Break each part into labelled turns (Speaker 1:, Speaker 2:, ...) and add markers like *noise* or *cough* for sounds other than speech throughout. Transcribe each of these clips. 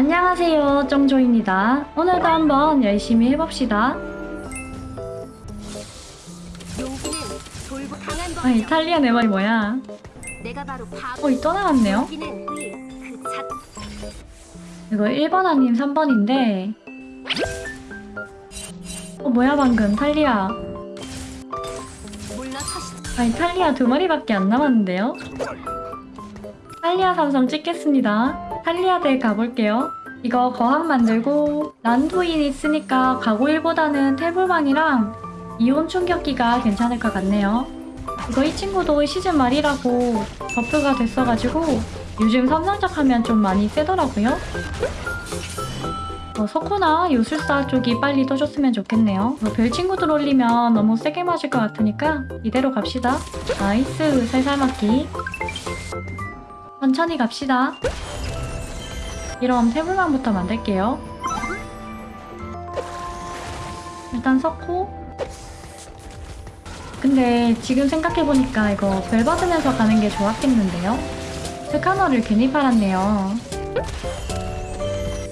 Speaker 1: 안녕하세요 정조입니다 오늘도 한번 열심히 해봅시다 아. 이탈리아 내 말이 뭐야. 어이 떠나갔네요
Speaker 2: 그 자.
Speaker 1: 이거 1번 아님 3번인데 어 뭐야 방금 탈리아
Speaker 2: 물러서시.
Speaker 1: 아니 탈리아 두 마리밖에 안 남았는데요 탈리아 삼성 찍겠습니다. 탈리아 대 가볼게요. 이거 거항 만들고 란두인 있으니까 가고일보다는 태블망이랑 이온 충격기가 괜찮을 것 같네요. 이거 이 친구도 시즌 말이라고 버프가 됐어가지고 요즘 삼성작 하면 좀 많이 세더라고요. 어, 석호나 요술사 쪽이 빨리 떠줬으면 좋겠네요. 뭐별 친구들 올리면 너무 세게 맞을 것 같으니까 이대로 갑시다. nice 살살 맞기 천천히 갑시다. 이럼 태블망부터 만들게요. 일단 석호 근데 지금 생각해보니까 이거 별 받으면서 가는 게 좋았겠는데요? 스카너를 괜히 팔았네요.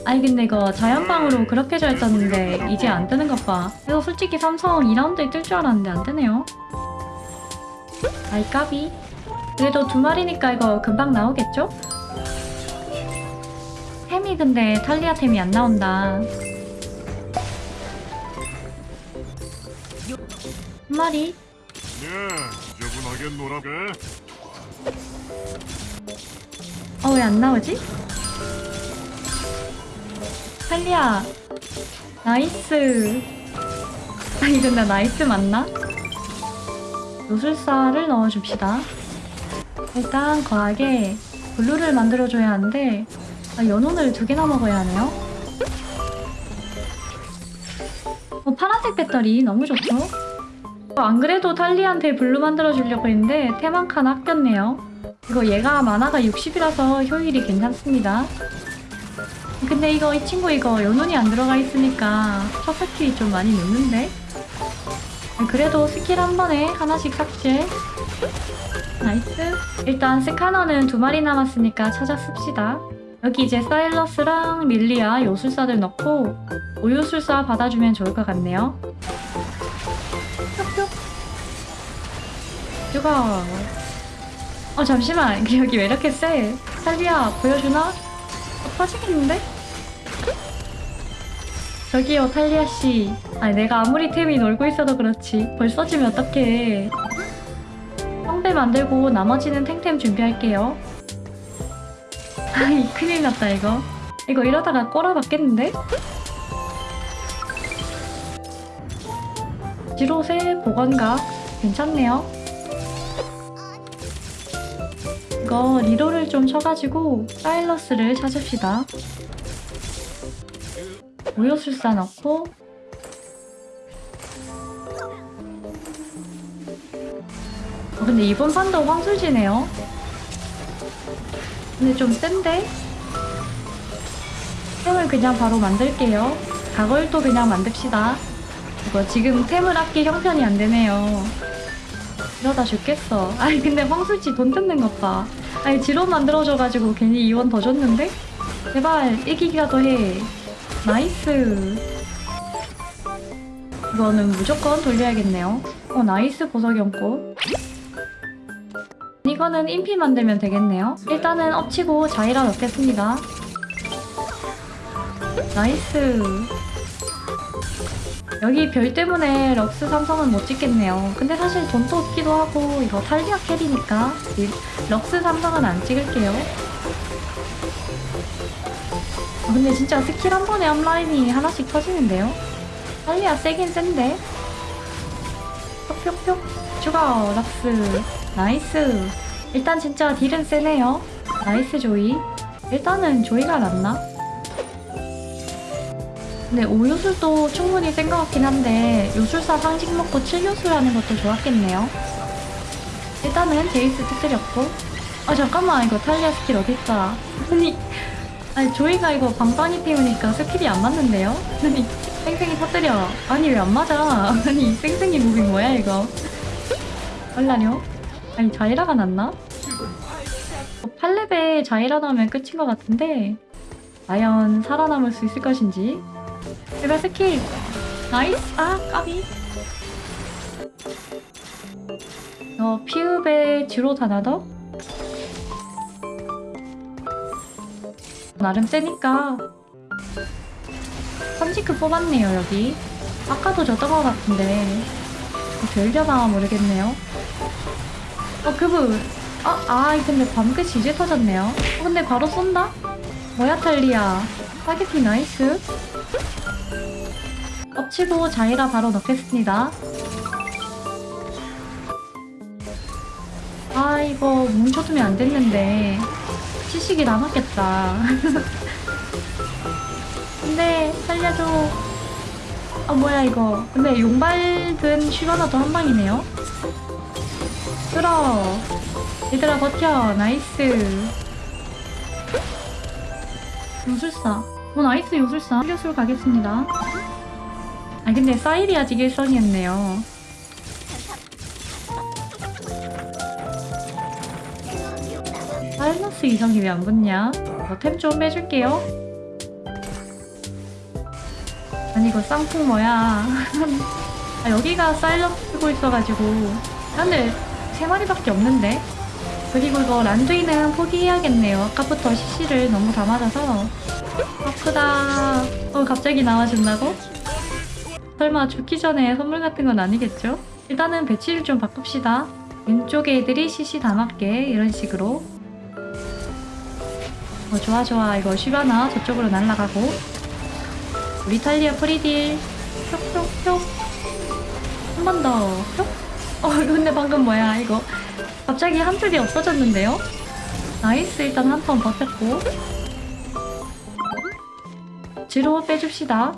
Speaker 1: 아니 근데 이거 자연빵으로 그렇게 잘 떴는데 이제 안 뜨는 것 봐. 그래서 솔직히 삼성 2라운드에 뜰 줄 알았는데 안 뜨네요. 아이 까비 그래도 두 마리니까 이거 금방 나오겠죠? 템이 근데 탈리아 템이 안 나온다 한 마리
Speaker 3: 네, 지저분하게 놀아 게.
Speaker 1: 어 왜 안 나오지? 탈리아 nice 아 이건 나 nice 맞나? 요술사를 넣어줍시다 일단 과하게 blue를 만들어줘야 하는데 아, 여눈을 두 개나 먹어야 하네요 어, 파란색 배터리 너무 좋죠? 어, 안 그래도 탈리한테 blue 만들어주려고 했는데 템 한 칸 아꼈네요 이거 얘가 mana가 60이라서 효율이 괜찮습니다. 근데 이거 이 친구 이거 여눈이 안 들어가 있으니까 첫 skill이 좀 많이 늦는데? 그래도 스킬 한 번에 하나씩 삭제. nice. 일단 스카너는 두 마리 남았으니까 찾아 씁시다. 여기 이제 사일러스랑 릴리아 요술사들 넣고 오요술사 받아주면 좋을 것 같네요. 뿅뿅. 죽어. 어 잠시만 *laughs* 여기 왜 이렇게 세? 탈리아 보여주나? 어, 터지겠는데? 저기요 탈리아 씨 아니 내가 아무리 템이 놀고 있어도 그렇지 벌써 지면 어떡해 성 대 만들고 나머지는 탱템 준비할게요 아이 큰일 났다 이거 이거 이러다가 꼬라박겠는데? 지로세 보건각 괜찮네요 이거 리로를 좀 쳐가지고 사일러스를 찾읍시다. 오요술사 넣고 근데 이번 판도 황술지네요. 근데 좀 센데? 템을 그냥 바로 만들게요. 가걸도 그냥 만듭시다. 이거 지금 템을 아낄 형편이 안 되네요. 이러다 죽겠어. *laughs* 아니 근데 황술지 돈 뜯는 것 봐. 아니 지로 만들어줘가지고 괜히 이원 더 줬는데? 제발 이기기라도 해. nice. 이거는 무조건 돌려야겠네요. 어 nice 보석 연꽃. 이거는 인피 만들면 되겠네요. 일단은 up 치고 자이라 넣겠습니다. nice. 여기 별 때문에 럭스 삼성은 못 찍겠네요. 근데 사실 돈도 없기도 하고 이거 탈리야 carry니까 이 럭스 삼성은 안 찍을게요. 아, 근데 진짜 스킬 한 번에 앞라인이 하나씩 터지는데요? 탈리야 세긴 센데? 뿅뿅뿅 추가 럭스 nice 일단 진짜 딜은 세네요. nice 조이 일단은 조이가 낫나? 근데 5요술도 충분히 센 것 같긴 한데 요술사 상징 먹고 7요술 하는 것도 좋았겠네요. 일단은 제이스 터뜨렸고 아 잠깐만 이거 탈리아 스킬 어딨다. 아니 아니 조이가 이거 방방이 피우니까 skill이 안 맞는데요? 아니 쌩쌩이 터뜨려. 아니 왜 안 맞아? *laughs* 아니 쌩쌩이 moving 뭐야 이거? 얼라뇨? 아니 자이라가 낫나? 어, 8렙에 자이라 나오면 끝인 것 같은데 과연 살아남을 수 있을 것인지. 제발 스킬. 나이스. 아 까비. 어 피읍의 주로 다나더 나름 세니까. 선지크 뽑았네요 여기. 아까도 졌던 것 같은데. 별려나 모르겠네요 어 그분 아, 아 근데 밤끝이 이제 터졌네요. 어, 근데 바로 쏜다? 뭐야 탈리야 스파게티 나이스. 엎치고 자이라 바로 넣겠습니다. 아 이거 뭉쳐두면 안 됐는데 치식이 남았겠다. *laughs* 근데 살려줘. 아 뭐야 이거. 근데 용발 든 쉬바나도 한 방이네요 끌어 얘들아 버텨. nice. 요술사. 어 nice 요술사. 요술 가겠습니다. 아 근데 사일이 아직 일성이었네요. 사이너스 이성이 왜 안 붙냐? 템 좀 빼줄게요. 아니 이거 쌍풍 뭐야? *laughs* 아 여기가 사일러 쓰고 있어가지고. 아, 근데 세 마리밖에 없는데. 그리고 이거 란두이는 포기해야겠네요. 아까부터 CC를 너무 다 맞아서. 아프다. 어 갑자기 나와준다고? 설마 죽기 전에 선물 같은 건 아니겠죠? 일단은 배치를 좀 바꿉시다. 왼쪽에 애들이 CC 다 맞게 이런 식으로. 어 좋아 좋아. 이거 쉬바나 저쪽으로 날아가고. 우리 탈리야 free deal. 뿅뿅뿅. 한 번 더. 뿅? *laughs* 어 근데 방금 뭐야 이거? 갑자기 한 줄이 없어졌는데요? nice 일단 한 번 버텼고. 뒤로 빼줍시다.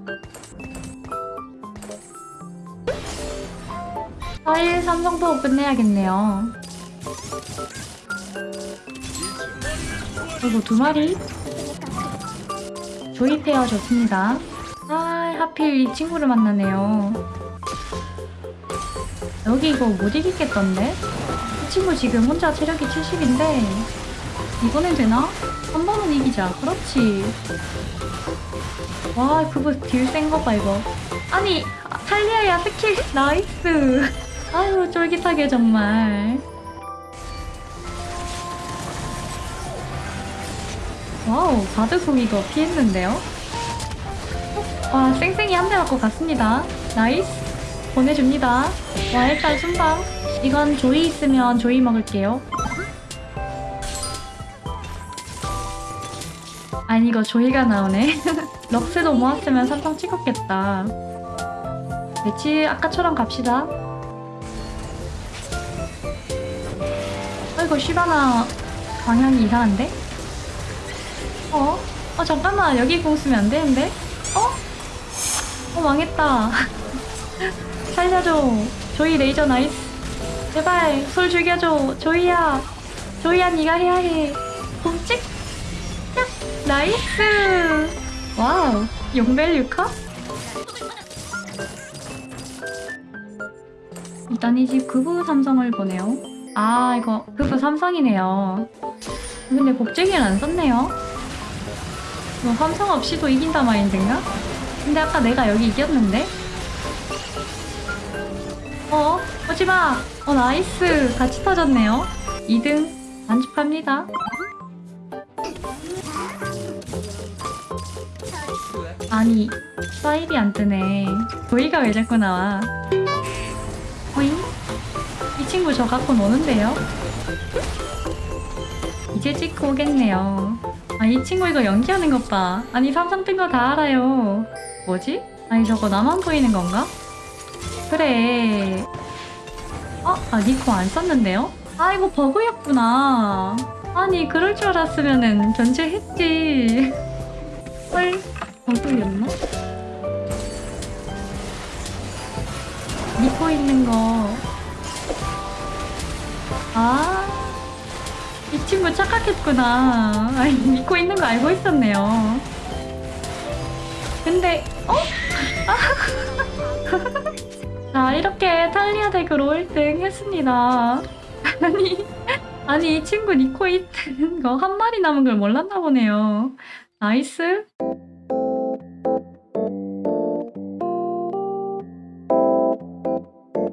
Speaker 1: 4일 3 정도 끝내야겠네요. 그리고 두 마리. 조이페어 좋습니다. 아 하필 이 친구를 만나네요 여기 이거 못 이기겠던데? 이 친구 지금 혼자 체력이 70인데 이번엔 되나? 한 번은 이기자. 그렇지. 와 그거 딜 센 거 봐 이거. 아니 탈리야야 skill. nice. *laughs* 아유 쫄깃하게 정말. wow 바드송 이거 피했는데요? 와 쌩쌩이 한 대 맞고 갔습니다. nice 보내줍니다 와 일단 순방 이건 조이 있으면 조이 먹을게요 아니 이거 조이가 나오네 *laughs* 럭스도 모았으면 삼성 찍었겠다 배치 아까처럼 갑시다 아이고 쉬바나 방향이 이상한데? 어? 어 잠깐만 여기 공 쓰면 안 되는데? 어? 어 망했다 *laughs* 살려줘. 조이 레이저 nice. 제발 솔 죽여줘. 조이야. 조이야 네가 해야 해. 봄찍. 야, 나이스. 와우. 용벨 류카 일단 이집 극우 삼성을 보네요. 아 이거 극우 삼성이네요. 근데 복제기를 안 썼네요. 뭐 삼성 없이도 이긴다 마인드인가? 근데 아까 내가 여기 이겼는데? 어? 오지마! 어 nice! 같이 터졌네요 2등 만족합니다 아니 사일이 안 뜨네 조이가 왜 자꾸 나와 호잉? 이 친구 저 갖고 노는데요? 이제 찍고 오겠네요 아 이 친구 이거 연기하는 것 봐. 아니 삼성 뜬거다 알아요. 뭐지? 아니 저거 나만 보이는 건가? 그래. 어? 아 니코 안 썼는데요? 아 이거 버그였구나. 아니 그럴 줄 알았으면은 견제했지. 헐 버그였나? 니코 있는 거. 아. 이 친구 착각했구나. 아니, 믿고 있는 거 알고 있었네요. 근데, 어? 아. 자, 이렇게 탈리야 deck으로 1등 했습니다. *laughs* 아니, 아니, 이 친구 니코 있는 거 한 마리 남은 걸 몰랐나 보네요. nice